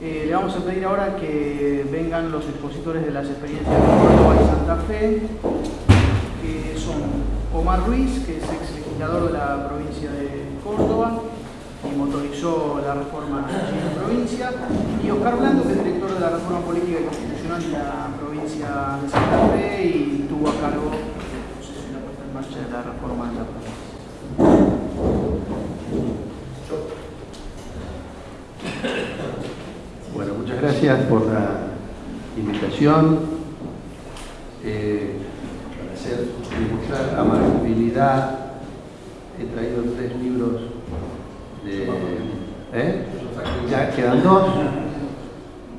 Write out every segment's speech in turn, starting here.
Eh, le vamos a pedir ahora que vengan los expositores de las experiencias de Córdoba y Santa Fe, que son Omar Ruiz, que es ex legislador de la provincia de Córdoba y motorizó la reforma en la provincia, y Oscar Blanco, que es director de la reforma política y constitucional de la provincia de Santa Fe y tuvo a cargo la puesta en marcha de la reforma de la provincia. Bueno, gracias por la invitación. Eh, para hacer, demostrar amabilidad, he traído tres libros de... ¿Eh? Ya quedan dos.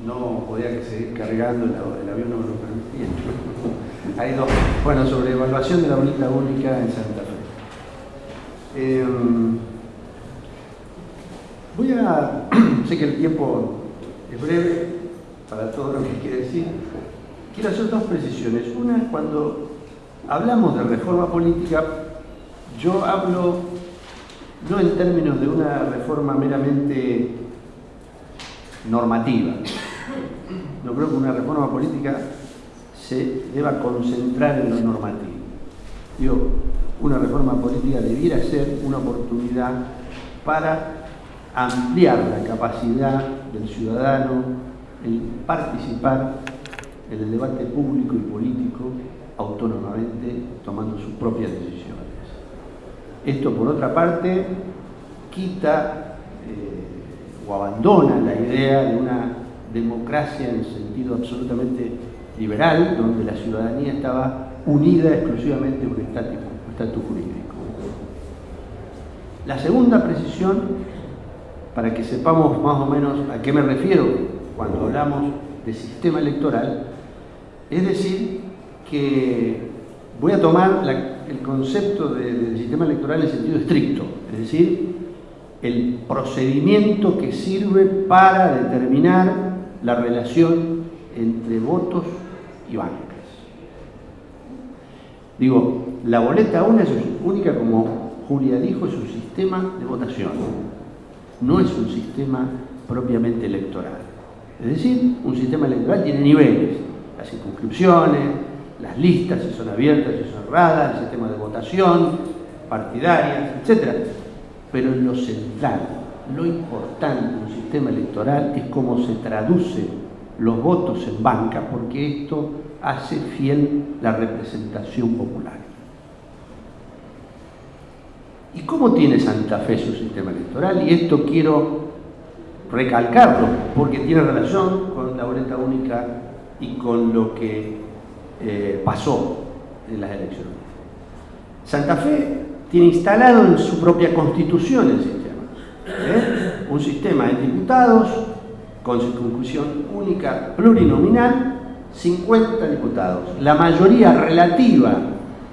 No podía seguir cargando, el, avión no me lo permitía. Hay dos. Bueno, sobre evaluación de la boleta única en Santa Fe. Eh, voy a... sé que el tiempo breve para todo lo que quiere decir. Quiero hacer dos precisiones. Una es cuando hablamos de reforma política, yo hablo no en términos de una reforma meramente normativa. No creo que una reforma política se deba concentrar en lo normativo. Digo, una reforma política debiera ser una oportunidad para ampliar la capacidad del ciudadano en participar en el debate público y político autónomamente tomando sus propias decisiones. Esto, por otra parte, quita eh, o abandona la idea de una democracia en sentido absolutamente liberal, donde la ciudadanía estaba unida exclusivamente a un estatus jurídico. La segunda precisión, para que sepamos más o menos a qué me refiero cuando hablamos de sistema electoral, es decir, que voy a tomar el concepto de, del sistema electoral en sentido estricto, es decir, el procedimiento que sirve para determinar la relación entre votos y bancas. Digo, la boleta única, como Julia dijo, es un sistema de votación, no es un sistema propiamente electoral. Es decir, un sistema electoral tiene niveles, las circunscripciones, las listas, si son abiertas, si son cerradas, el sistema de votación, partidarias, etc. Pero lo central, lo importante de un sistema electoral es cómo se traduce los votos en banca, porque esto hace fiel la representación popular. ¿Y cómo tiene Santa Fe su sistema electoral? Y esto quiero recalcarlo, porque tiene relación con la boleta única y con lo que eh, pasó en las elecciones. Santa Fe tiene instalado en su propia constitución el sistema. ¿eh? Un sistema de diputados con circunscripción única plurinominal, 50 diputados. La mayoría relativa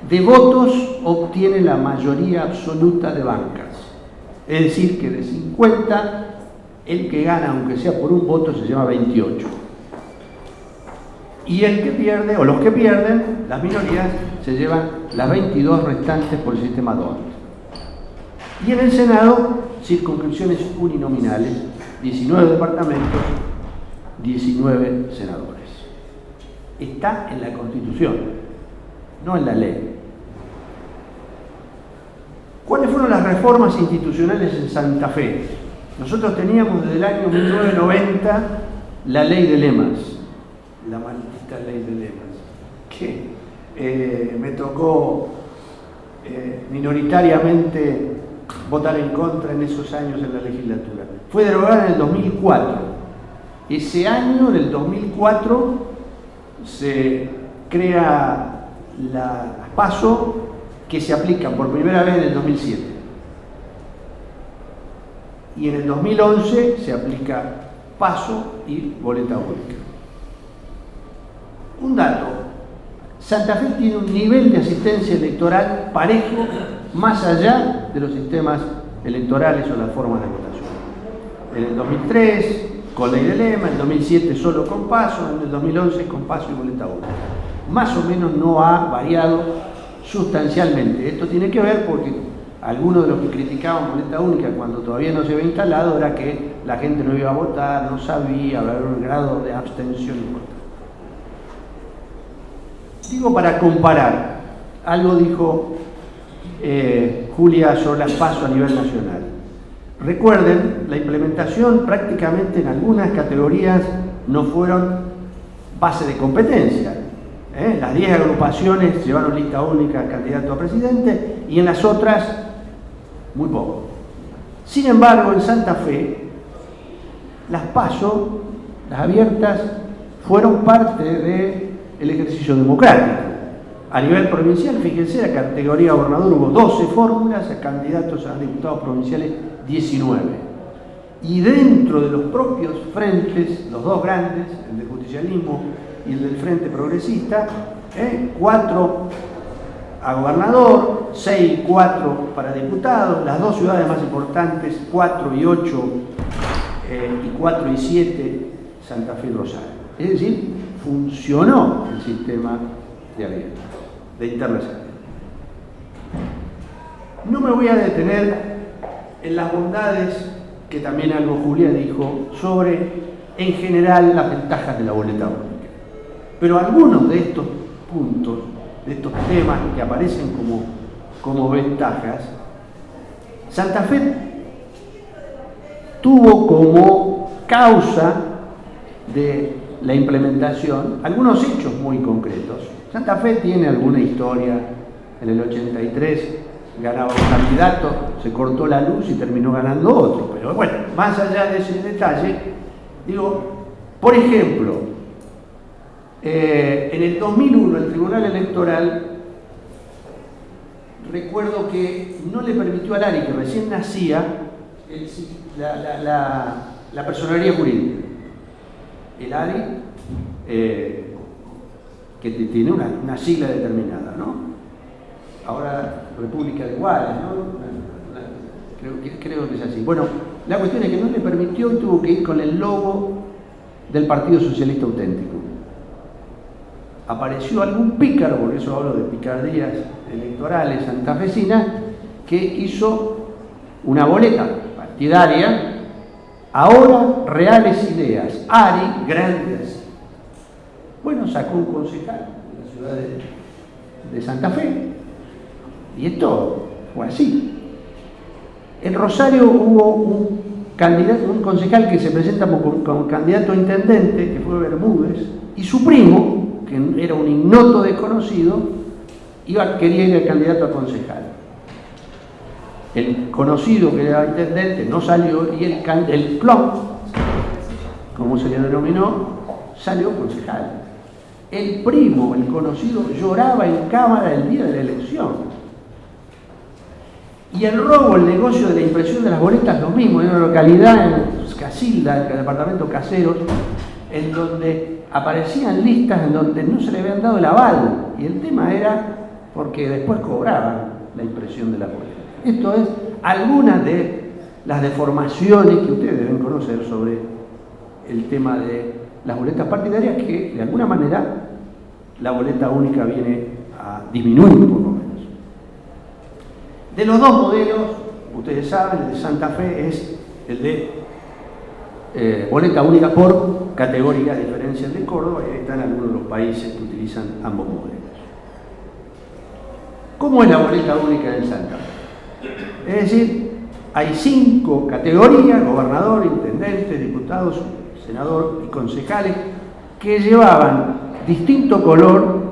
de votos obtiene la mayoría absoluta de bancas. Es decir, que de 50, el que gana, aunque sea por un voto, se llama 28 y el que pierde, o los que pierden, las minorías, se llevan las 22 restantes por el sistema DONT. Y en el Senado, circunscripciones uninominales, 19 departamentos, 19 senadores. Está en la Constitución, no en la ley. ¿Cuáles fueron las reformas institucionales en Santa Fe? Nosotros teníamos desde el año 1990 la ley de lemas, la maldita ley de lemas, que eh, me tocó eh, minoritariamente votar en contra en esos años en la legislatura. Fue derogada en el 2004. Ese año, en el 2004, se crea la PASO que se aplica por primera vez en el 2007. Y en el 2011 se aplica PASO y boleta única. Un dato, Santa Fe tiene un nivel de asistencia electoral parejo más allá de los sistemas electorales o las formas de votación. En el 2003, con ley de lema, en el 2007 solo con paso, en el 2011 con paso y boleta única. Más o menos no ha variado sustancialmente. Esto tiene que ver porque algunos de los que criticaban boleta única cuando todavía no se había instalado era que la gente no iba a votar, no sabía, haber un grado de abstención importante. Digo para comparar, algo dijo eh, Julia sobre las pasos a nivel nacional. Recuerden, la implementación prácticamente en algunas categorías no fueron base de competencia. ¿Eh? Las 10 agrupaciones llevaron lista única candidato a presidente y en las otras muy poco. Sin embargo, en Santa Fe, las PASO, las abiertas, fueron parte del ejercicio democrático. A nivel provincial, fíjense, la categoría gobernador hubo 12 fórmulas, a candidatos a diputados provinciales 19. Y dentro de los propios frentes, los dos grandes, el del justicialismo y el del Frente Progresista, ¿eh? cuatro a gobernador, 6 y 4 para diputados, las dos ciudades más importantes, 4 y 8 eh, y 4 y 7, Santa Fe y Rosario. Es decir, funcionó el sistema de abierto, de interna No me voy a detener en las bondades que también algo Julia dijo sobre, en general, las ventajas de la boleta. Pero algunos de estos puntos de estos temas que aparecen como, como ventajas, Santa Fe tuvo como causa de la implementación algunos hechos muy concretos. Santa Fe tiene alguna historia, en el 83 ganaba un candidato, se cortó la luz y terminó ganando otro, pero bueno, más allá de ese detalle, digo, por ejemplo, eh, en el 2001 el Tribunal Electoral, recuerdo que no le permitió al ARI, que recién nacía, la, personalidad jurídica. El ARI, eh, que tiene una, sigla determinada, ¿no? Ahora República de Iguales, ¿no? Creo que, creo que es así. Bueno, la cuestión es que no le permitió y tuvo que ir con el logo del Partido Socialista Auténtico apareció algún pícaro, por eso hablo de picardías electorales santafesinas, que hizo una boleta partidaria, ahora reales ideas, ARI, grandes. Bueno, sacó un concejal de la ciudad de, Santa Fe, y esto fue así. En Rosario hubo un candidato, un concejal que se presenta como, candidato a intendente, que fue Bermúdez, y su primo, que era un ignoto desconocido, iba, quería ir al candidato a concejal. El conocido que era intendente no salió y el, el clon, como se le denominó, salió concejal. El primo, el conocido, lloraba en cámara el día de la elección. Y el robo, el negocio de la impresión de las boletas, lo mismo, en una localidad en Casilda, el departamento Caseros, en donde aparecían listas en donde no se le habían dado el aval y el tema era porque después cobraban la impresión de la boleta. Esto es algunas de las deformaciones que ustedes deben conocer sobre el tema de las boletas partidarias que de alguna manera la boleta única viene a disminuir por lo menos. De los dos modelos, ustedes saben, el de Santa Fe es el de eh, boleta única por categoría, a diferencia de Córdoba, y están algunos de los países que utilizan ambos modelos. ¿Cómo es la boleta única en Santa Fe? Es decir, hay cinco categorías, gobernador, intendente, diputados, senador y concejales, que llevaban distinto color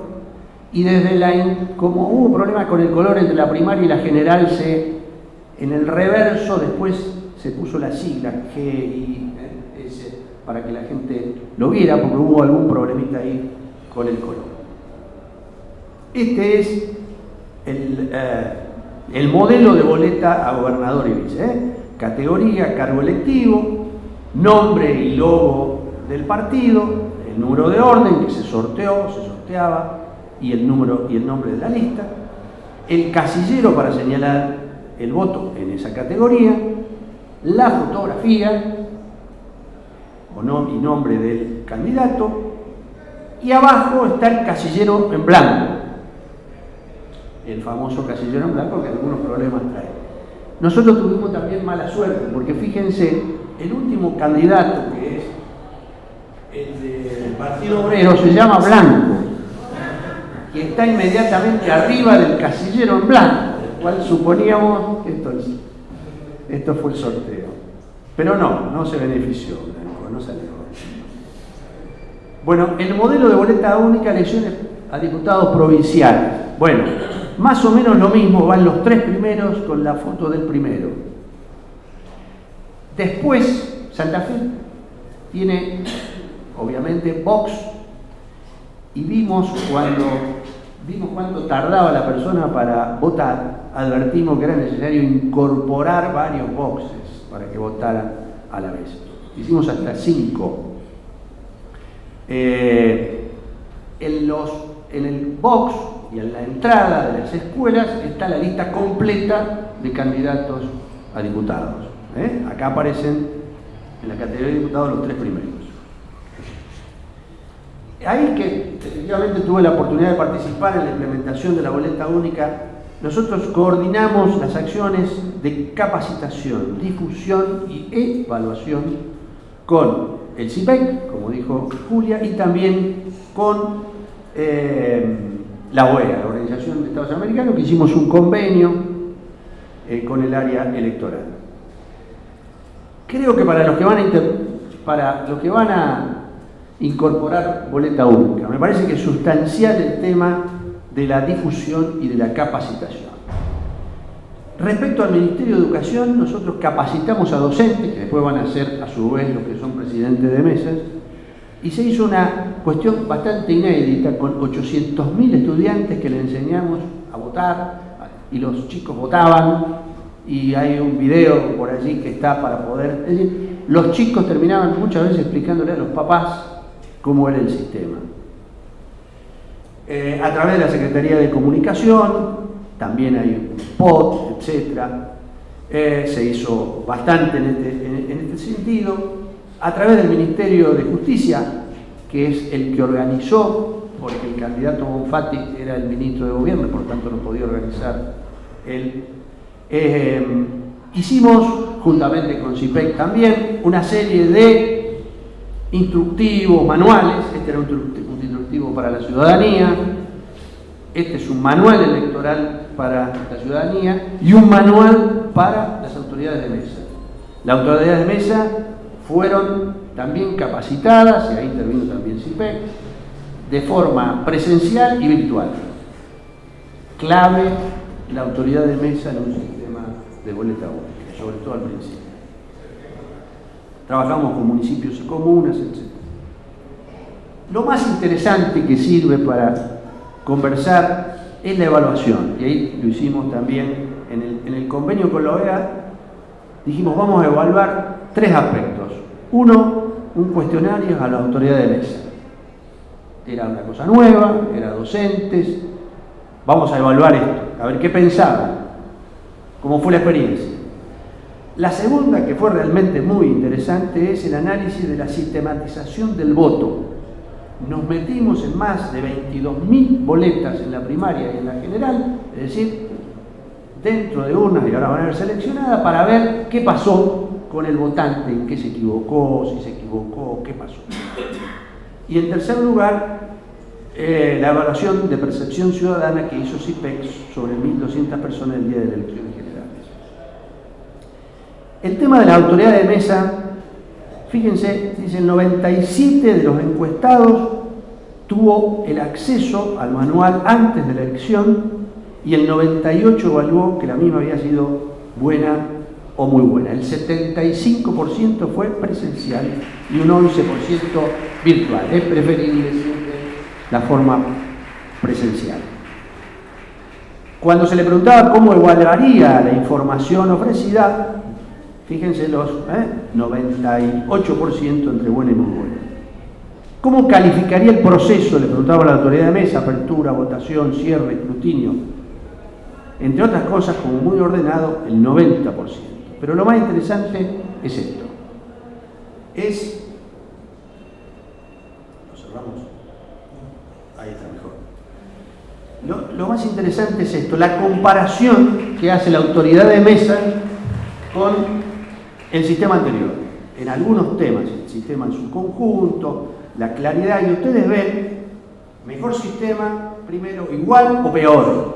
y desde la, como hubo problemas con el color entre la primaria y la general, se, en el reverso después se puso la sigla G y para que la gente lo viera, porque hubo algún problemita ahí con el color. Este es el, eh, modelo de boleta a gobernador y vice. ¿eh? Categoría, cargo electivo, nombre y logo del partido, el número de orden que se sorteó, se sorteaba, y el número y el nombre de la lista, el casillero para señalar el voto en esa categoría, la fotografía, o y nombre del candidato, y abajo está el casillero en blanco, el famoso casillero en blanco que algunos problemas trae. Nosotros tuvimos también mala suerte, porque fíjense el último candidato, que es el del Partido Obrero, se llama Blanco, y está inmediatamente arriba del casillero en blanco, el cual suponíamos, esto, esto fue el sorteo. Pero no, no se benefició no salió. Bueno, el modelo de boleta única, elecciones a diputados provinciales. Bueno, más o menos lo mismo, van los tres primeros con la foto del primero. Después, Santa Fe tiene, obviamente, Vox, y vimos cuando vimos cuánto tardaba la persona para votar, advertimos que era necesario incorporar varios boxes para que votaran a la vez. Hicimos hasta cinco. Eh, en, los, en el box y en la entrada de las escuelas está la lista completa de candidatos a diputados. ¿eh? Acá aparecen en la categoría de diputados los tres primeros. Ahí que efectivamente tuve la oportunidad de participar en la implementación de la boleta única, nosotros coordinamos las acciones de capacitación, difusión y evaluación con el CIPEC, como dijo Julia, y también con eh, la OEA, la Organización de Estados Americanos, que hicimos un convenio eh, con el área electoral. Creo que para los que van a, para los que van a incorporar boleta única, me parece que es sustancial el tema de la difusión y de la capacitación. Respecto al Ministerio de Educación, nosotros capacitamos a docentes, que después van a ser a su vez los que son presidentes de mesas, y se hizo una cuestión bastante inédita con 800.000 estudiantes que le enseñamos a votar, y los chicos votaban, y hay un video por allí que está para poder... Es decir, los chicos terminaban muchas veces explicándole a los papás cómo era el sistema. Eh, a través de la Secretaría de Comunicación, también hay un spot, etc. Eh, se hizo bastante en este, en este sentido. A través del Ministerio de Justicia, que es el que organizó, porque el candidato Bonfatti era el ministro de Gobierno, por tanto no podía organizar él. Eh, hicimos, juntamente con CIPEC también, una serie de instructivos, manuales, este era un para la ciudadanía, este es un manual electoral para la ciudadanía y un manual para las autoridades de mesa. Las autoridades de mesa fueron también capacitadas, y ahí intervino también CIPEC, de forma presencial y virtual. Clave la autoridad de mesa en un sistema de boleta única, sobre todo al principio. Trabajamos con municipios y comunas, etc. Lo más interesante que sirve para conversar es la evaluación, y ahí lo hicimos también en el, en el convenio con la OEA, dijimos vamos a evaluar tres aspectos. Uno, un cuestionario a la autoridad de mesa. Era una cosa nueva, era docentes, vamos a evaluar esto, a ver qué pensaban, cómo fue la experiencia. La segunda, que fue realmente muy interesante, es el análisis de la sistematización del voto. Nos metimos en más de 22.000 boletas en la primaria y en la general, es decir, dentro de urnas y ahora van a ser seleccionadas para ver qué pasó con el votante, en qué se equivocó, si se equivocó, qué pasó. Y en tercer lugar, eh, la evaluación de percepción ciudadana que hizo CIPEX sobre 1.200 personas el día de las elecciones generales. El tema de la autoridad de mesa, fíjense, dice el 97 de los encuestados tuvo el acceso al manual antes de la elección y el 98 evaluó que la misma había sido buena o muy buena. El 75% fue presencial y un 11% virtual. Es preferible siempre la forma presencial. Cuando se le preguntaba cómo evaluaría la información ofrecida, fíjense los 98% ¿eh? entre buena y muy buena. ¿Cómo calificaría el proceso? Le preguntaba a la autoridad de mesa, apertura, votación, cierre, escrutinio. Entre otras cosas, como muy ordenado, el 90%. Pero lo más interesante es esto. Es... ¿Lo cerramos? Ahí está mejor. Lo, más interesante es esto, la comparación que hace la autoridad de mesa con el sistema anterior. en algunos temas, el sistema en su conjunto, la claridad, y ustedes ven, mejor sistema, primero, igual o peor.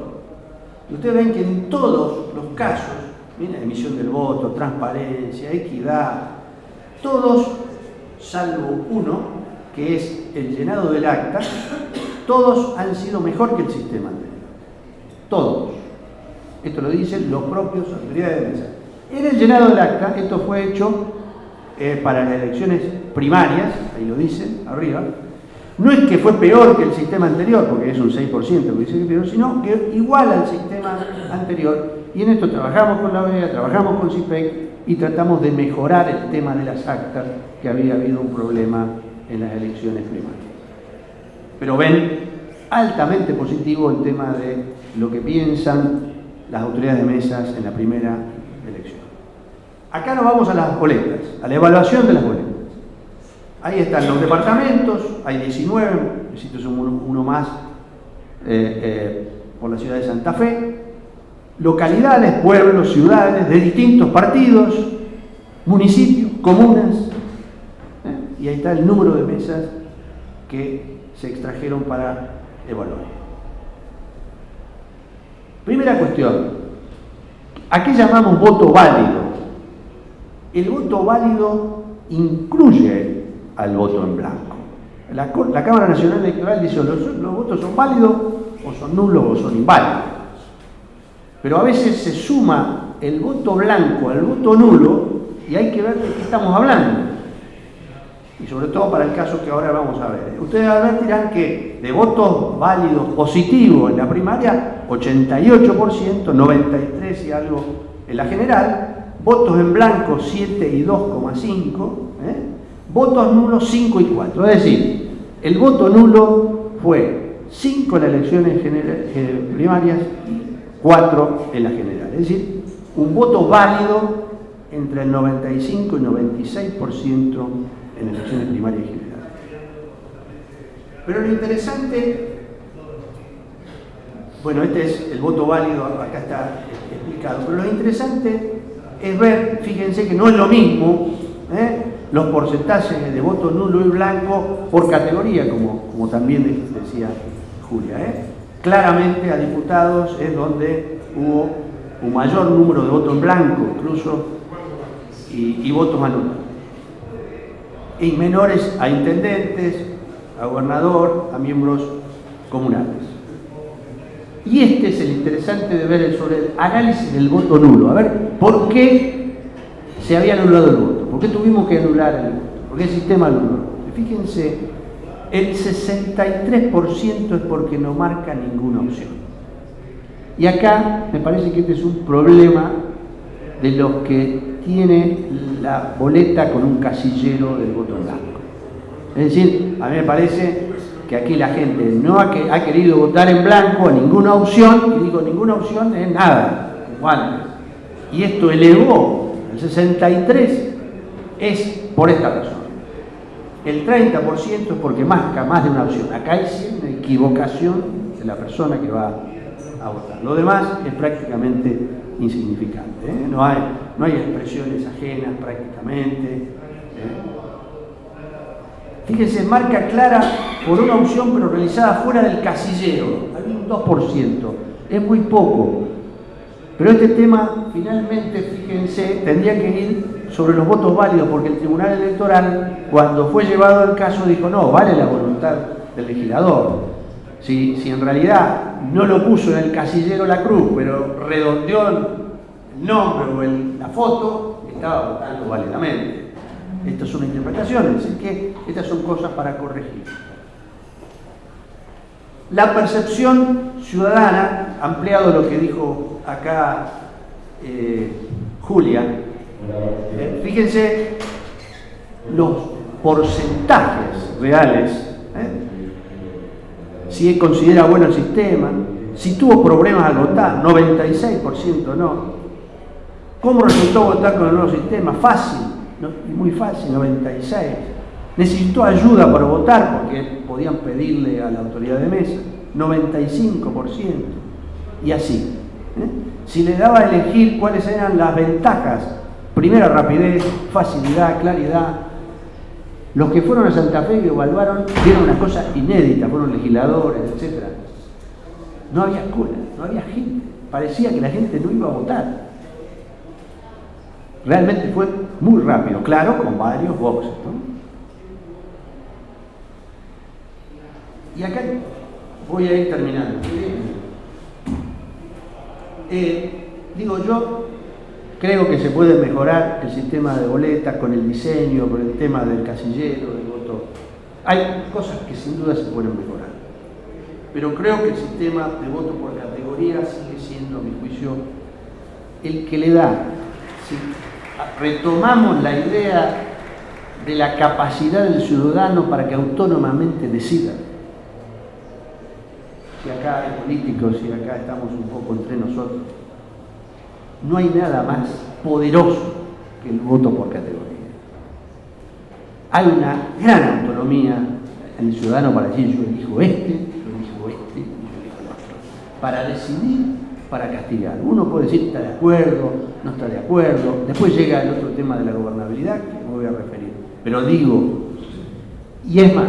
Y ustedes ven que en todos los casos, miren, emisión del voto, transparencia, equidad, todos, salvo uno, que es el llenado del acta, todos han sido mejor que el sistema anterior. Todos. Esto lo dicen los propios autoridades de mesa. En el llenado del acta, esto fue hecho eh, para las elecciones primarias, ahí lo dicen, arriba, no es que fue peor que el sistema anterior, porque es un 6% que dice que peor, sino que igual al sistema anterior. Y en esto trabajamos con la OEA, trabajamos con CIPEC y tratamos de mejorar el tema de las actas, que había habido un problema en las elecciones primarias. Pero ven altamente positivo el tema de lo que piensan las autoridades de mesas en la primera elección. Acá nos vamos a las boletas, a la evaluación de las boletas. Ahí están los departamentos, hay 19, necesito uno, más eh, eh, por la ciudad de Santa Fe, localidades, pueblos, ciudades de distintos partidos, municipios, comunas, eh, y ahí está el número de mesas que se extrajeron para evaluar. Primera cuestión, ¿a qué llamamos voto válido? El voto válido incluye al voto en blanco. La, Cámara Nacional Electoral dice los, los votos son válidos o son nulos o son inválidos. Pero a veces se suma el voto blanco al voto nulo y hay que ver de qué estamos hablando. Y sobre todo para el caso que ahora vamos a ver. Ustedes dirán que de votos válidos positivos en la primaria, 88%, 93% y algo en la general, votos en blanco 7 y 2,5%, votos nulos 5 y 4. Es decir, el voto nulo fue 5 en las elecciones primarias y 4 en la general. Es decir, un voto válido entre el 95 y 96% en elecciones primarias y generales. Pero lo interesante, bueno, este es el voto válido, acá está explicado, pero lo interesante es ver, fíjense que no es lo mismo, ¿eh? los porcentajes de voto nulo y blanco por categoría, como, como también decía Julia. ¿eh? Claramente a diputados es donde hubo un mayor número de votos en blanco, incluso, y, y votos anulos. Y menores a intendentes, a gobernador, a miembros comunales. Y este es el interesante de ver sobre el análisis del voto nulo. A ver, ¿por qué se había anulado el voto? ¿Por qué tuvimos que anular el voto? Porque el sistema anuló. Fíjense, el 63% es porque no marca ninguna opción. Y acá me parece que este es un problema de los que tiene la boleta con un casillero del voto blanco. Es decir, a mí me parece que aquí la gente no ha, querido votar en blanco a ninguna opción, y digo ninguna opción es nada, igual. Y esto elevó el 63 es por esta razón. El 30% es porque marca más de una opción. Acá hay una equivocación de la persona que va a votar. Lo demás es prácticamente insignificante. ¿eh? No, hay, no hay expresiones ajenas prácticamente. ¿eh? Fíjense, marca clara por una opción pero realizada fuera del casillero. Hay un 2%. Es muy poco. Pero este tema, finalmente, fíjense, tendría que ir sobre los votos válidos, porque el Tribunal Electoral, cuando fue llevado al caso, dijo, no, vale la voluntad del legislador. Si, si en realidad no lo puso en el casillero la cruz, pero redondeó el nombre o la foto, estaba votando válidamente. Estas son interpretaciones, es que estas son cosas para corregir. La percepción ciudadana, ampliado lo que dijo acá eh, Julia, eh, fíjense los porcentajes reales, ¿eh? si considera bueno el sistema, si tuvo problemas al votar, 96% no. ¿Cómo resultó votar con el nuevo sistema? Fácil, muy fácil, 96%. Necesitó ayuda para votar porque podían pedirle a la autoridad de mesa, 95%. Y así. ¿eh? Si le daba a elegir cuáles eran las ventajas Primera rapidez, facilidad, claridad. Los que fueron a Santa Fe y evaluaron vieron una cosa inédita, fueron legisladores, etc. No había escuela, no había gente. Parecía que la gente no iba a votar. Realmente fue muy rápido, claro, con varios boxes. Y acá voy a ir terminando. Eh, digo yo, creo que se puede mejorar el sistema de boletas con el diseño, con el tema del casillero, del voto. Hay cosas que sin duda se pueden mejorar. Pero creo que el sistema de voto por categoría sigue siendo, a mi juicio, el que le da. Retomamos la idea de la capacidad del ciudadano para que autónomamente decida si acá hay políticos, si acá estamos un poco entre nosotros, no hay nada más poderoso que el voto por categoría. Hay una gran autonomía en el ciudadano para decir yo elijo este, yo elijo este, yo elijo el otro. Para decidir, para castigar. Uno puede decir está de acuerdo, no está de acuerdo. Después llega el otro tema de la gobernabilidad que me voy a referir. Pero digo, y es más,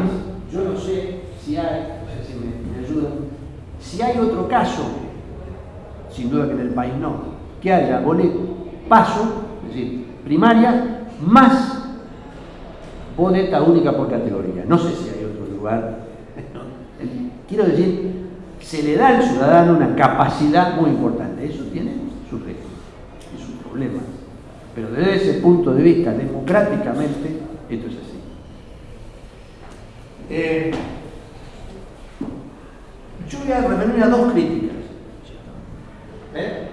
yo no sé si hay, si me, me ayudan, si hay otro caso, sin duda que en el país no, que haya boleto, paso, es decir, primaria, más boleta única por categoría. No sé si hay otro lugar. Quiero decir, se le da al ciudadano una capacidad muy importante. Eso tiene sus riesgos y sus problemas. Pero desde ese punto de vista, democráticamente, esto es así. Eh, yo voy a referirme a dos críticas. ¿Eh?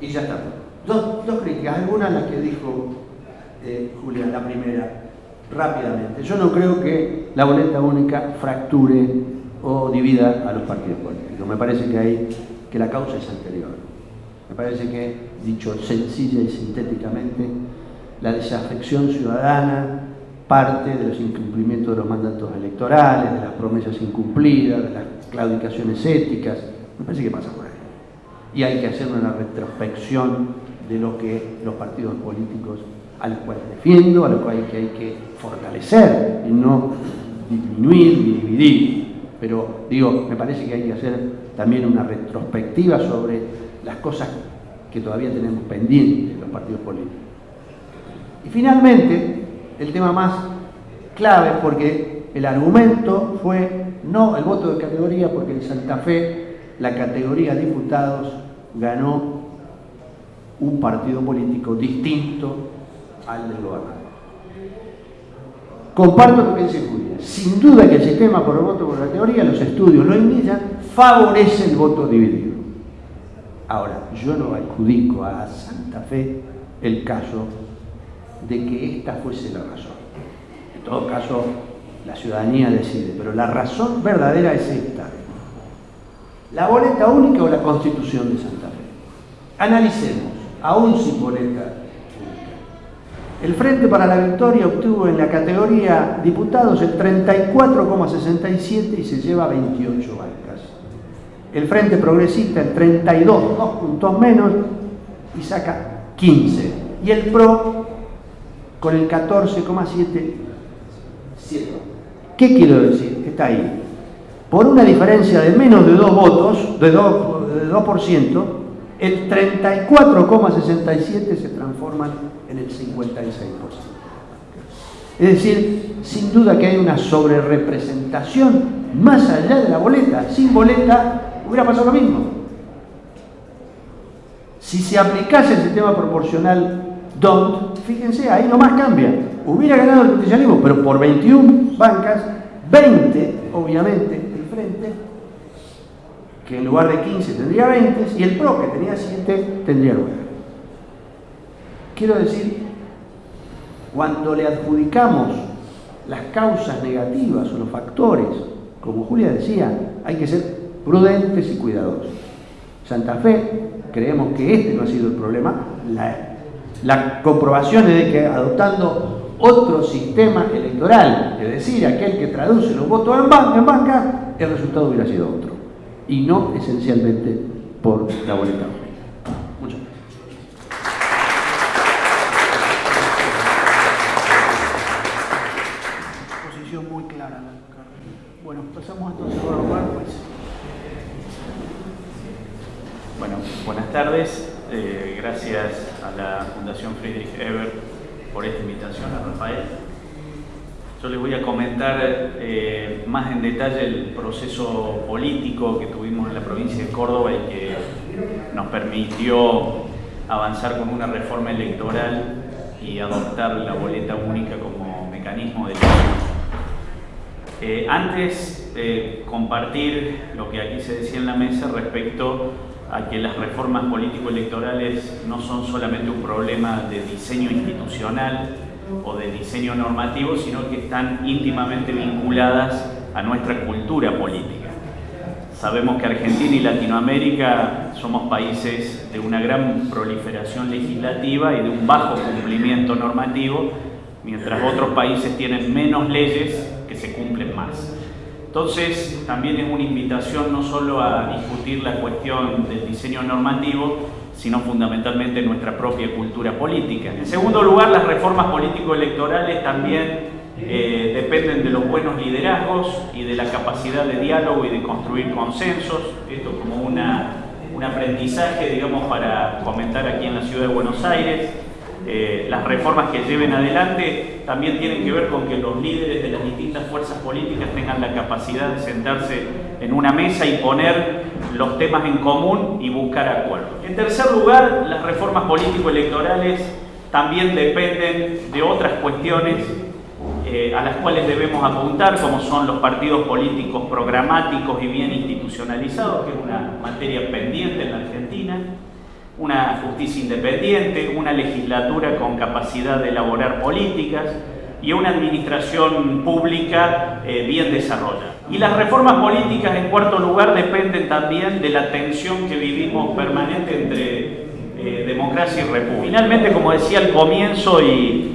Y ya está. Dos, dos, críticas. Algunas las que dijo eh, Julia, la primera, rápidamente. Yo no creo que la boleta única fracture o divida a los partidos políticos. Me parece que, hay, que la causa es anterior. Me parece que, dicho sencilla y sintéticamente, la desafección ciudadana parte de los incumplimientos de los mandatos electorales, de las promesas incumplidas, de las claudicaciones éticas. Me parece que pasa por ahí. Y hay que hacer una retrospección de lo que los partidos políticos a los cuales defiendo, a los cuales hay que fortalecer y no disminuir ni dividir. Pero digo, me parece que hay que hacer también una retrospectiva sobre las cosas que todavía tenemos pendientes los partidos políticos. Y finalmente, el tema más clave, porque el argumento fue no el voto de categoría, porque en Santa Fe la categoría diputados ganó un partido político distinto al del gobernador. Comparto que dice Julia. Sin duda que el sistema por el voto por categoría, los estudios lo indican, favorece el voto dividido. Ahora, yo no adjudico a Santa Fe el caso de que esta fuese la razón. En todo caso, la ciudadanía decide, pero la razón verdadera es esta. La boleta única o la constitución de Santa Fe. Analicemos, aún sin boleta. El Frente para la Victoria obtuvo en la categoría diputados el 34,67 y se lleva 28 bancas. El Frente Progresista el 32, dos puntos menos, y saca 15. Y el PRO con el 14,7, ¿Qué quiero decir? Está ahí. Por una diferencia de menos de dos votos, de 2%, de 2% el 34,67 se transforman en el 56%. Es decir, sin duda que hay una sobrerepresentación más allá de la boleta. Sin boleta hubiera pasado lo mismo. Si se aplicase el sistema proporcional DONT, fíjense, ahí nomás cambia. Hubiera ganado el justicialismo, pero por 21 bancas, 20, obviamente, el frente, que en lugar de 15 tendría 20, y el PRO, que tenía 7, tendría 9. Quiero decir, cuando le adjudicamos las causas negativas o los factores, como Julia decía, hay que ser prudentes y cuidadosos. Santa Fe, creemos que este no ha sido el problema, la la comprobación es de que adoptando otro sistema electoral, es decir, aquel que traduce los votos en banca, en banca el resultado hubiera sido otro y no esencialmente por la boleta única. Muchas gracias. Posición muy clara. Bueno, pasamos entonces a Robert pues. Bueno, buenas tardes. Eh, gracias a la Fundación Friedrich Ebert por esta invitación a Rafael. Yo les voy a comentar eh, más en detalle el proceso político que tuvimos en la provincia de Córdoba y que nos permitió avanzar con una reforma electoral y adoptar la boleta única como mecanismo de. Eh, antes de compartir lo que aquí se decía en la mesa respecto a que las reformas político-electorales no son solamente un problema de diseño institucional o de diseño normativo, sino que están íntimamente vinculadas a nuestra cultura política. Sabemos que Argentina y Latinoamérica somos países de una gran proliferación legislativa y de un bajo cumplimiento normativo, mientras otros países tienen menos leyes que se cumplen más. Entonces, también es una invitación no solo a discutir la cuestión del diseño normativo, sino fundamentalmente nuestra propia cultura política. En segundo lugar, las reformas político-electorales también eh, dependen de los buenos liderazgos y de la capacidad de diálogo y de construir consensos. Esto como una, un aprendizaje, digamos, para comentar aquí en la ciudad de Buenos Aires. Eh, las reformas que lleven adelante también tienen que ver con que los líderes de las distintas fuerzas políticas tengan la capacidad de sentarse en una mesa y poner los temas en común y buscar acuerdos. En tercer lugar, las reformas político-electorales también dependen de otras cuestiones eh, a las cuales debemos apuntar, como son los partidos políticos programáticos y bien institucionalizados, que es una materia pendiente en la Argentina, una justicia independiente, una legislatura con capacidad de elaborar políticas y una administración pública eh, bien desarrollada. Y las reformas políticas, en cuarto lugar, dependen también de la tensión que vivimos permanente entre eh, democracia y república. Finalmente, como decía al comienzo y,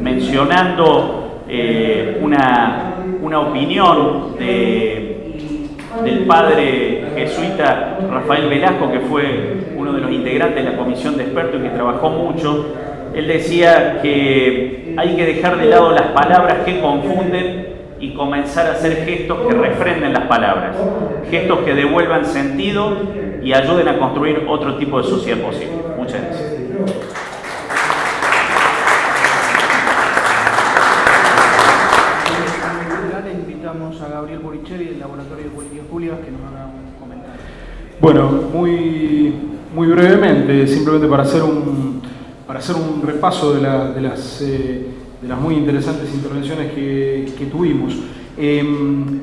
mencionando eh, una, una, opinión del padre jesuita Rafael Velasco, que fue uno de los integrantes de la comisión de expertos y que trabajó mucho, él decía que hay que dejar de lado las palabras que confunden y comenzar a hacer gestos que refrenden las palabras, gestos que devuelvan sentido y ayuden a construir otro tipo de sociedad posible. Muchas gracias. invitamos a Gabriel Boricheri del Laboratorio de Políticas Públicas que nos haga un comentario. Bueno, muy, muy brevemente, simplemente para hacer un, para hacer un repaso de, las, eh, de las muy interesantes intervenciones que, tuvimos. Em,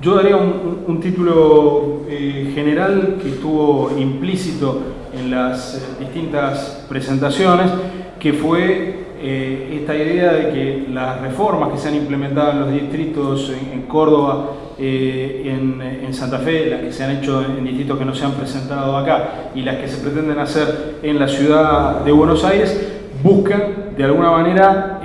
yo daría un, título eh, general que estuvo implícito en las eh, distintas presentaciones, que fue esta idea de que las reformas que se han implementado en los distritos en, Córdoba, en, en, Santa Fe, las que se han hecho en distritos que no se han presentado acá y las que se pretenden hacer en la ciudad de Buenos Aires, buscan de alguna manera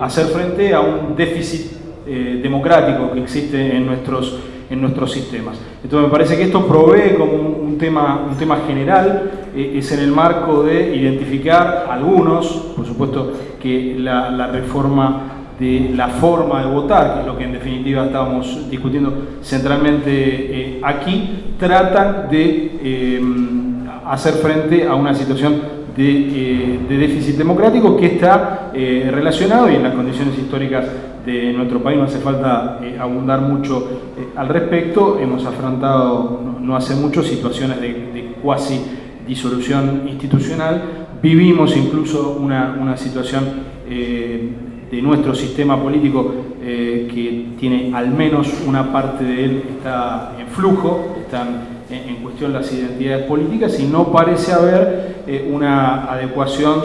hacer frente a un déficit eh, democrático que existe en nuestros, en nuestros sistemas. Entonces me parece que esto provee como un, tema, un tema general, eh, es en el marco de identificar algunos, por supuesto que la, reforma de la forma de votar, que es lo que en definitiva estamos discutiendo centralmente eh, aquí, tratan de hacer frente a una situación de, déficit democrático que está relacionado y en las condiciones históricas de nuestro país, no hace falta eh, abundar mucho eh, al respecto, hemos afrontado no, hace mucho situaciones de, cuasi disolución institucional, vivimos incluso una, situación eh, de nuestro sistema político que tiene al menos una parte de él está en flujo, están en, cuestión las identidades políticas y no parece haber una adecuación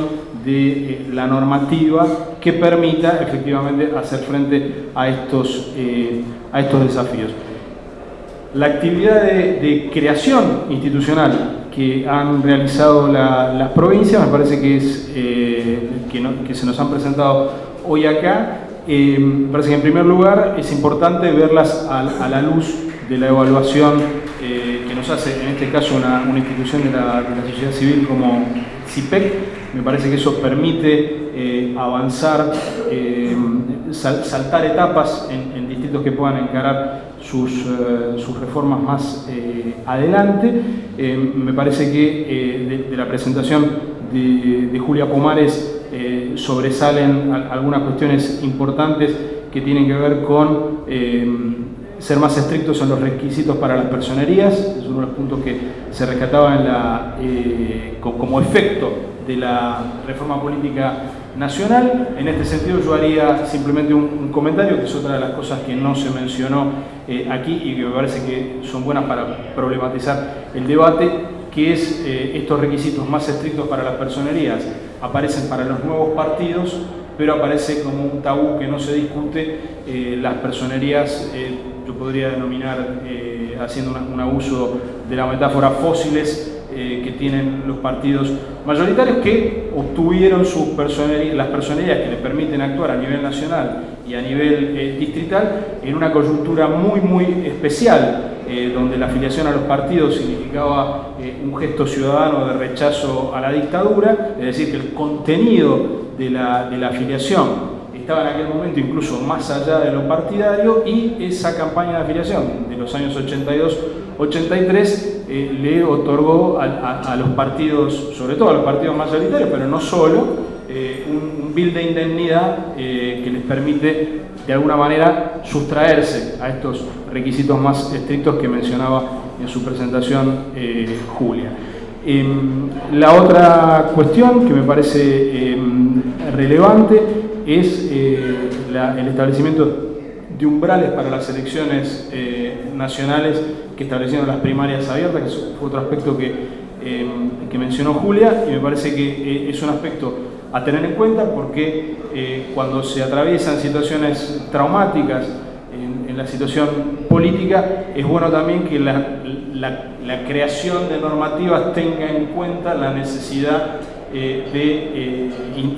de la normativa que permita efectivamente hacer frente a estos, eh, a estos desafíos. La actividad de, creación institucional que han realizado las provincias, me parece que, es, eh, que, se nos han presentado hoy acá, eh, parece que en primer lugar es importante verlas a, la luz de la evaluación que nos hace, en este caso, una, institución de la, sociedad civil como CIPEC, me parece que eso permite eh, avanzar, eh, saltar etapas en, distintos distritos que puedan encarar sus, sus reformas más adelante. me parece que de, la presentación de, de Julia Pomares sobresalen algunas cuestiones importantes que tienen que ver con ser más estrictos en los requisitos para las personerías, es uno de los puntos que se rescataba eh, como efecto de la reforma política nacional. En este sentido yo haría simplemente un, comentario, que es otra de las cosas que no se mencionó eh, aquí y que me parece que son buenas para problematizar el debate, que es eh, estos requisitos más estrictos para las personerías. Aparecen para los nuevos partidos, pero aparece como un tabú que no se discute las personerías yo podría denominar, eh, haciendo un abuso de la metáfora, fósiles eh, tienen los partidos mayoritarios que obtuvieron sus las personalidades que les permiten actuar a nivel nacional y a nivel eh, distrital en una coyuntura muy, muy especial, donde la afiliación a los partidos significaba un gesto ciudadano de rechazo a la dictadura, es decir, que el contenido de la, de la afiliación estaba en aquel momento incluso más allá de lo partidario y esa campaña de afiliación de los años 82-83 eh, le otorgó a, los partidos, sobre todo a los partidos mayoritarios, pero no solo, eh, un, bill de indemnidad eh, que les permite de alguna manera sustraerse a estos requisitos más estrictos que mencionaba en su presentación Julia. Em, la otra cuestión que me parece em, relevante es eh, el establecimiento de umbrales para las elecciones eh, nacionales que establecieron las primarias abiertas, que es otro aspecto que, em, que mencionó Julia, y me parece que eh, es un aspecto a tener en cuenta porque cuando se atraviesan situaciones traumáticas en, la situación política, es bueno también que la, la creación de normativas tenga en cuenta la necesidad eh, de eh,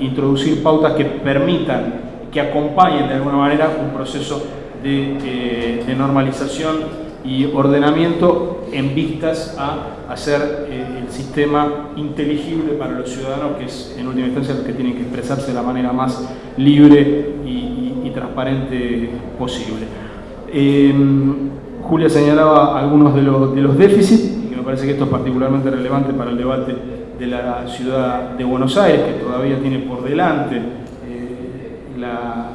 introducir pautas que permitan, que acompañen de alguna manera un proceso de, eh, normalización y ordenamiento en vistas a hacer el sistema inteligible para los ciudadanos, que es en última instancia los que tienen que expresarse de la manera más libre y, transparente posible. Julia señalaba algunos de los, de los déficits, y me parece que esto es particularmente relevante para el debate de la ciudad de Buenos Aires, que todavía tiene por delante eh, la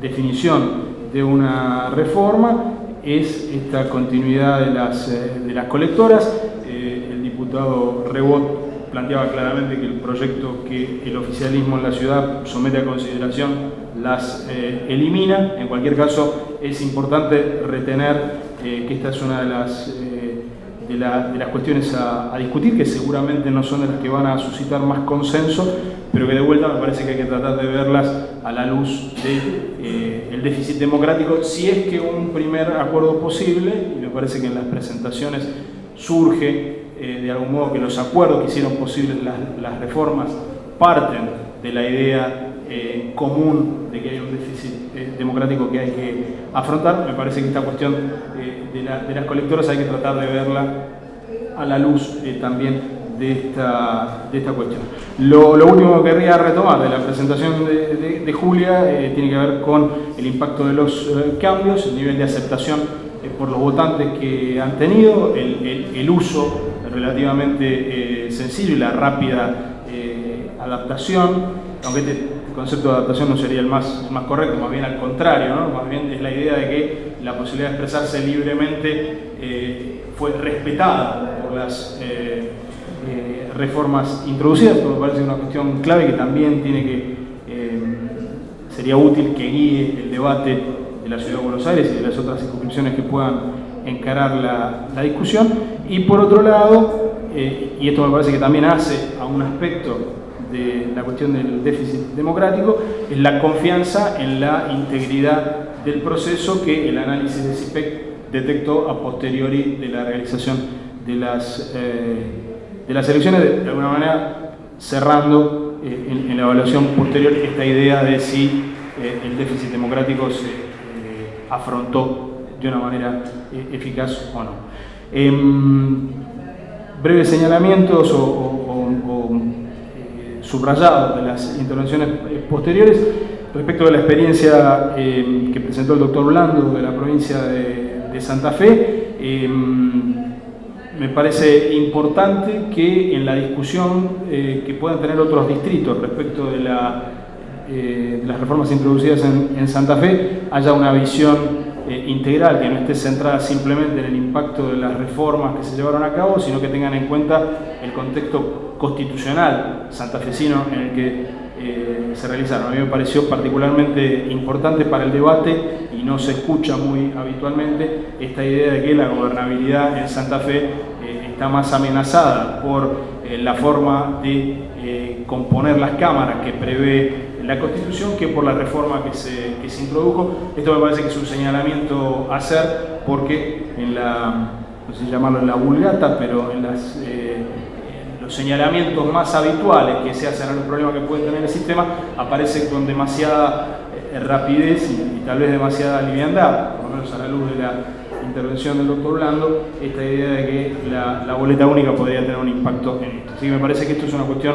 definición de una reforma, es esta continuidad de las, eh, de las colectoras. Eh, el diputado Rebot planteaba claramente que el proyecto que el oficialismo en la ciudad somete a consideración las elimina. En cualquier caso, es importante retener que esta es una de las de, las cuestiones a, discutir, que seguramente no son de las que van a suscitar más consenso, pero que de vuelta me parece que hay que tratar de verlas a la luz del de, eh, déficit democrático, si es que un primer acuerdo posible, y me parece que en las presentaciones surge eh, de algún modo que los acuerdos que hicieron posibles las, reformas parten de la idea eh, común de que hay un déficit democrático que hay que afrontar. Me parece que esta cuestión de, las colectoras hay que tratar de verla a la luz eh, también de esta, de esta cuestión. Lo, último que querría retomar de la presentación de, Julia eh, tiene que ver con el impacto de los eh, cambios, el nivel de aceptación por los votantes que han tenido, el, uso relativamente sencillo y la rápida adaptación, aunque este concepto de adaptación no sería el más, más correcto, más bien al contrario, más bien es la idea de que la posibilidad de expresarse libremente eh, fue respetada por las eh, eh, reformas introducidas, pero me parece una cuestión clave que también tiene que, sería útil que guíe el debate de la Ciudad de Buenos Aires y de las otras circunscripciones que puedan encarar la, la discusión. Y por otro lado, y esto me parece que también hace a un aspecto de la cuestión del déficit democrático, es la confianza en la integridad del proceso que el análisis de CIPEC detectó a posteriori de la realización de las, eh, de las elecciones, de, alguna manera cerrando eh, en, la evaluación posterior esta idea de si eh, el déficit democrático se afrontó de una manera eficaz o no. Em, breves señalamientos o subrayado de las intervenciones posteriores, respecto de la experiencia eh, que presentó el doctor Blando de la provincia de, Santa Fe, eh, me parece importante que en la discusión que puedan tener otros distritos respecto de, las reformas introducidas en, Santa Fe haya una visión integral, que no esté centrada simplemente en el impacto de las reformas que se llevaron a cabo, sino que tengan en cuenta el contexto constitucional santafesino en el que eh, se realizaron. A mí me pareció particularmente importante para el debate y no se escucha muy habitualmente esta idea de que la gobernabilidad en Santa Fe eh, está más amenazada por eh, la forma de componer las cámaras que prevé la Constitución que por la reforma que se, que se introdujo. Esto me parece que es un señalamiento a hacer porque en la, no sé llamarlo en la vulgata, pero en las señalamientos más habituales que se hacen a los problemas que puede tener el sistema aparecen con demasiada eh, rapidez y, tal vez demasiada liviandad, por lo menos a la luz de la intervención del doctor Blando, esta idea de que la, boleta única podría tener un impacto en esto. Así que me parece que esto es una cuestión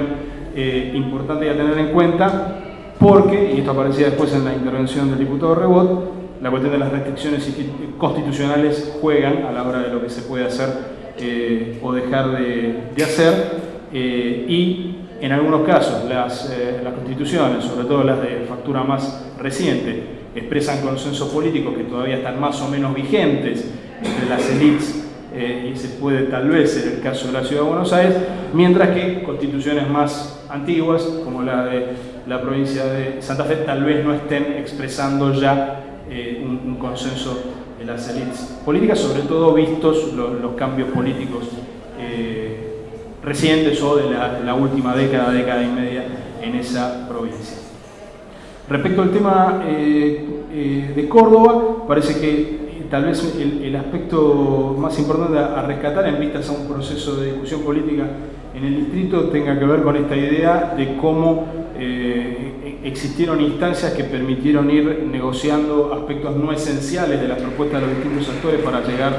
eh, importante a tener en cuenta porque, y esto aparecía después en la intervención del diputado Rebot, la cuestión de las restricciones constitucionales juegan a la hora de lo que se puede hacer eh, o dejar de, hacer eh, y en algunos casos las, eh, las, constituciones, sobre todo las de factura más reciente, expresan consensos políticos que todavía están más o menos vigentes entre las élites y se puede tal vez ser el caso de la Ciudad de Buenos Aires, mientras que constituciones más antiguas, como la de la provincia de Santa Fe, tal vez no estén expresando ya un, un consenso las élites políticas, sobre todo vistos los, cambios políticos eh, recientes o de la, última década, década y media en esa provincia. Respecto al tema eh, eh, de Córdoba, parece que tal vez el, aspecto más importante a, rescatar en vistas a un proceso de discusión política en el distrito tenga que ver con esta idea de cómo existieron instancias que permitieron ir negociando aspectos no esenciales de las propuestas de los distintos actores para llegar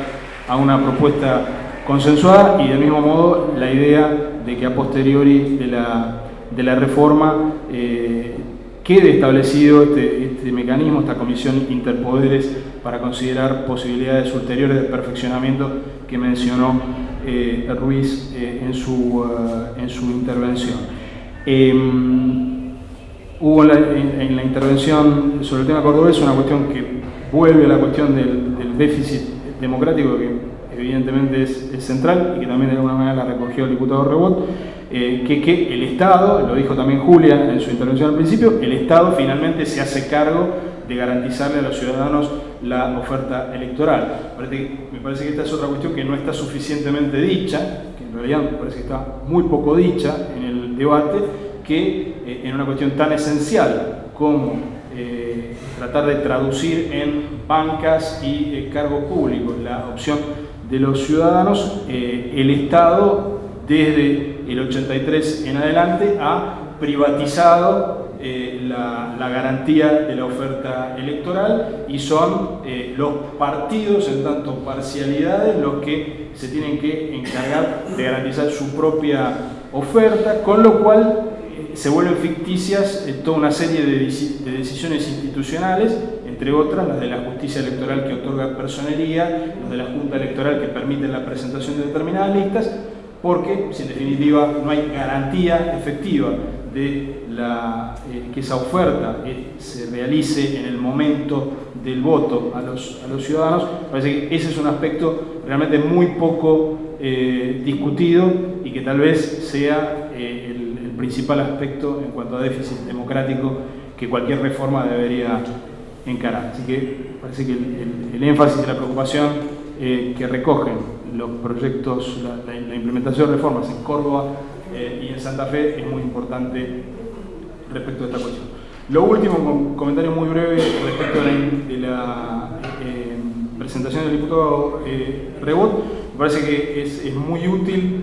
a una propuesta consensuada y del mismo modo la idea de que a posteriori de la, de la reforma eh, quede establecido este, este, mecanismo, esta comisión interpoderes para considerar posibilidades ulteriores de perfeccionamiento que mencionó eh, Ruiz eh, en, su, en su intervención. Em, Hubo en la, intervención sobre el tema cordobés una cuestión que vuelve a la cuestión del, déficit democrático, que evidentemente es, central y que también de alguna manera la recogió el diputado Rebot, eh, que, el Estado, lo dijo también Julia en su intervención al principio, el Estado finalmente se hace cargo de garantizarle a los ciudadanos la oferta electoral. Me parece que esta es otra cuestión que no está suficientemente dicha, que en realidad me parece que está muy poco dicha en el debate, que eh, en una cuestión tan esencial como eh, tratar de traducir en bancas y cargos públicos la opción de los ciudadanos, el Estado desde el 83 en adelante ha privatizado la, garantía de la oferta electoral y son los partidos en tanto parcialidades los que se tienen que encargar de garantizar su propia oferta, con lo cual se vuelven ficticias eh, toda una serie de, decisiones institucionales, entre otras las de la justicia electoral que otorga personería, las de la Junta Electoral que permiten la presentación de determinadas listas, porque si en definitiva no hay garantía efectiva de eh, que esa oferta eh, se realice en el momento del voto a los, a los, ciudadanos, parece que ese es un aspecto realmente muy poco discutido y que tal vez sea el principal aspecto en cuanto a déficit democrático que cualquier reforma debería encarar. Así que parece que el, énfasis y la preocupación eh, que recogen los proyectos, la, implementación de reformas en Córdoba eh, y en Santa Fe es muy importante respecto a esta cuestión. Lo último, comentario muy breve respecto de la, eh, presentación del diputado Rebot, me parece que es, es muy útil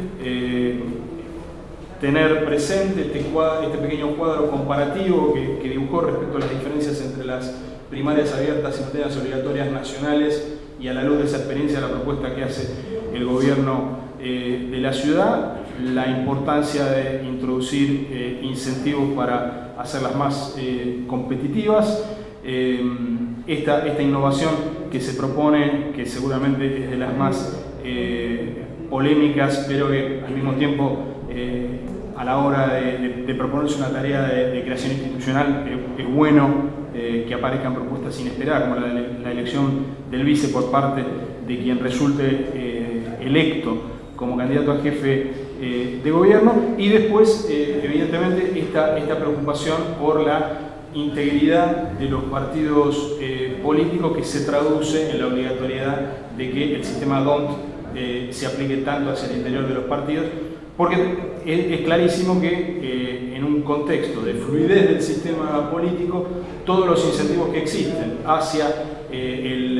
tener presente este, este pequeño cuadro comparativo que, dibujó respecto a las diferencias entre las primarias abiertas, simultáneas obligatorias nacionales y a la luz de esa experiencia la propuesta que hace el gobierno eh, de la ciudad. la importancia de introducir eh, incentivos para hacerlas más eh, competitivas. Esta, esta, innovación que se propone, que seguramente es de las más polémicas, pero que al mismo tiempo a la hora de, proponerse una tarea de, creación institucional es bueno que aparezcan propuestas inesperadas, como la, elección del vice por parte de quien resulte electo como candidato a jefe eh, de gobierno. Y después, eh, evidentemente, esta, esta preocupación por la integridad de los partidos eh, políticos que se traduce en la obligatoriedad de que el sistema DONT se aplique tanto hacia el interior de los partidos, porque es, clarísimo que en un contexto de fluidez del sistema político, todos los incentivos que existen hacia el,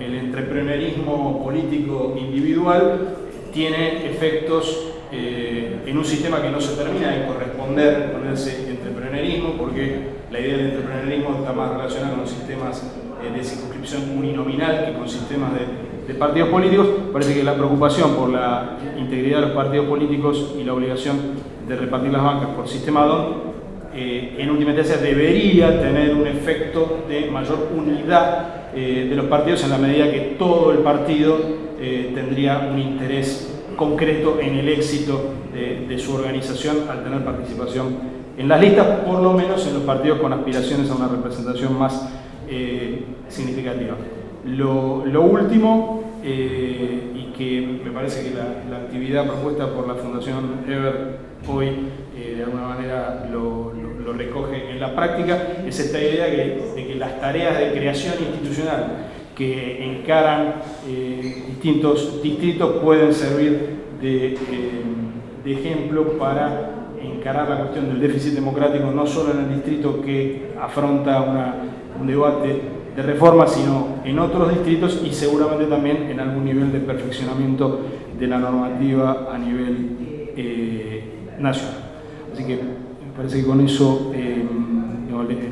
el entreprenerismo político individual tiene efectos eh, en un sistema que no se termina de corresponder con ese entreprenerismo, porque la idea del entreprenerismo está más relacionada con sistemas eh, de circunscripción uninominal que con sistemas de, partidos políticos. Parece que la preocupación por la integridad de los partidos políticos y la obligación de repartir las bancas por sistema DON eh, en última instancia debería tener un efecto de mayor unidad de los partidos en la medida que todo el partido tendría un interés concreto en el éxito de, su organización al tener participación en las listas, por lo menos en los partidos con aspiraciones a una representación más eh, significativa. Lo, último, eh, y que me parece que la, actividad propuesta por la Fundación Ever hoy eh, de alguna manera lo, recoge en la práctica, es esta idea de que las tareas de creación institucional que encaran eh, distintos distritos pueden servir de, eh, de, ejemplo para encarar la cuestión del déficit democrático no solo en el distrito que afronta un debate de reforma, sino en otros distritos y seguramente también en algún nivel de perfeccionamiento de la normativa a nivel eh, nacional. Así que parece que con eso el,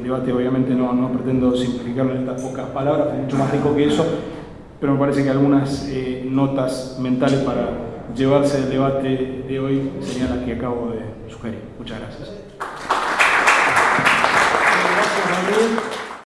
debate obviamente no, no, pretendo simplificarlo en estas pocas palabras, es mucho más rico que eso, pero me parece que algunas eh, notas mentales para llevarse el debate de hoy serían las que acabo de sugerir. Muchas. Gracias,